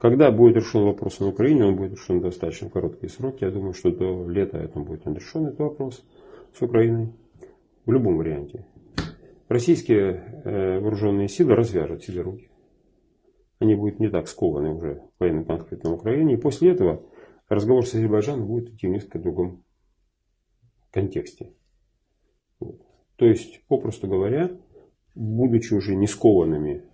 Когда будет решен вопрос на Украине, он будет решен в достаточно короткие сроки. Я думаю, что до лета это будет решен этот вопрос с Украиной. В любом варианте. Российские э, вооруженные силы развяжут себе руки. Они будут не так скованы уже военным конфликтом на Украине. И после этого разговор с Азербайджаном будет идти в несколько другом контексте. Вот. То есть, попросту говоря, будучи уже не скованными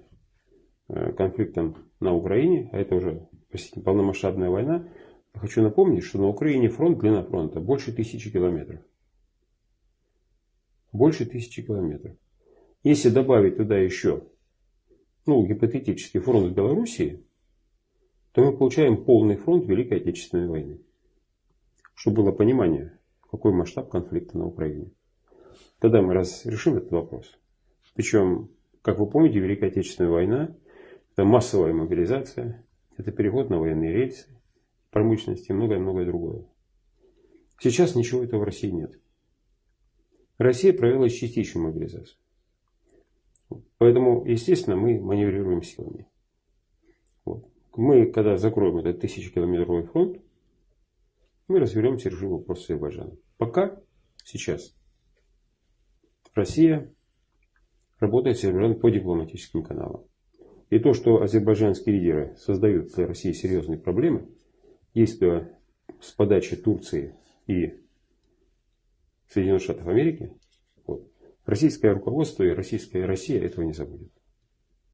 конфликтом на Украине, а это уже простите, полномасштабная война, хочу напомнить, что на Украине фронт, длина фронта больше тысячи километров. Больше тысячи километров. Если добавить туда еще, ну, гипотетический фронт Белоруссии, то мы получаем полный фронт Великой Отечественной войны. Чтобы было понимание, какой масштаб конфликта на Украине. Тогда мы разрешим этот вопрос. Причем, как вы помните, Великая Отечественная война – это массовая мобилизация, это переход на военные рельсы, промышленности и многое-многое другое. Сейчас ничего этого в России нет. Россия провела частичную мобилизацию. Поэтому, естественно, мы маневрируем силами. Вот. Мы, когда закроем этот тысячекилометровый фронт, мы разберемся решим вопрос с Азербайджаном. Пока, сейчас, Россия работает с Азербайджаном по дипломатическим каналам. И то, что азербайджанские лидеры создают для России серьезные проблемы, если с подачи Турции и Соединенных Штатов Америки, вот, российское руководство и российская Россия этого не забудет.